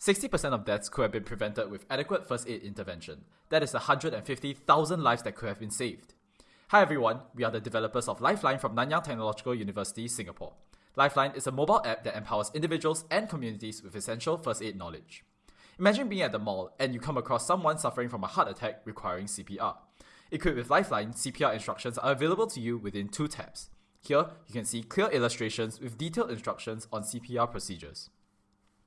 60% of deaths could have been prevented with adequate first aid intervention. That is 150,000 lives that could have been saved. Hi everyone, we are the developers of Lifeline from Nanyang Technological University, Singapore. Lifeline is a mobile app that empowers individuals and communities with essential first aid knowledge. Imagine being at the mall and you come across someone suffering from a heart attack requiring CPR. Equipped with Lifeline, CPR instructions are available to you within two tabs. Here, you can see clear illustrations with detailed instructions on CPR procedures.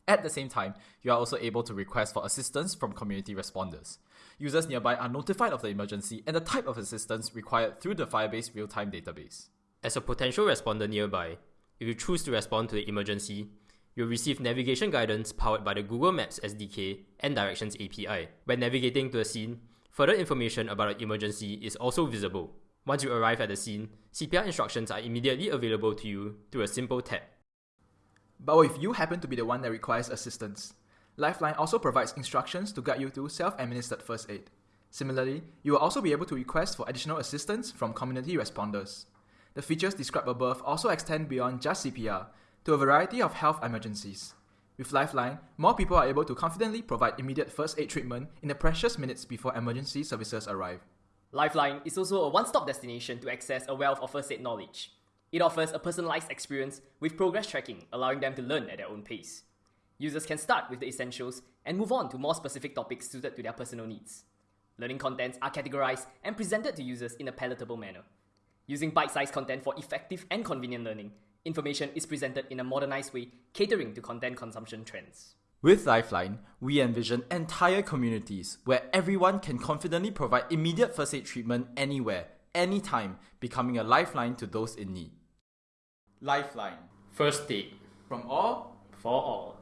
At the same time, you are also able to request for assistance from community responders. Users nearby are notified of the emergency and the type of assistance required through the Firebase real-time database. As a potential responder nearby, if you choose to respond to the emergency, you'll receive navigation guidance powered by the Google Maps SDK and Directions API. When navigating to a scene, further information about the emergency is also visible. Once you arrive at the scene, CPR instructions are immediately available to you through a simple tap. But if you happen to be the one that requires assistance? Lifeline also provides instructions to guide you through self-administered first aid. Similarly, you will also be able to request for additional assistance from community responders. The features described above also extend beyond just CPR to a variety of health emergencies. With Lifeline, more people are able to confidently provide immediate first aid treatment in the precious minutes before emergency services arrive. Lifeline is also a one-stop destination to access a wealth of first aid knowledge. It offers a personalized experience with progress tracking, allowing them to learn at their own pace. Users can start with the essentials and move on to more specific topics suited to their personal needs. Learning contents are categorized and presented to users in a palatable manner. Using bite-sized content for effective and convenient learning, information is presented in a modernized way, catering to content consumption trends. With Lifeline, we envision entire communities where everyone can confidently provide immediate first aid treatment anywhere, anytime, becoming a lifeline to those in need. Lifeline. First aid From all for all.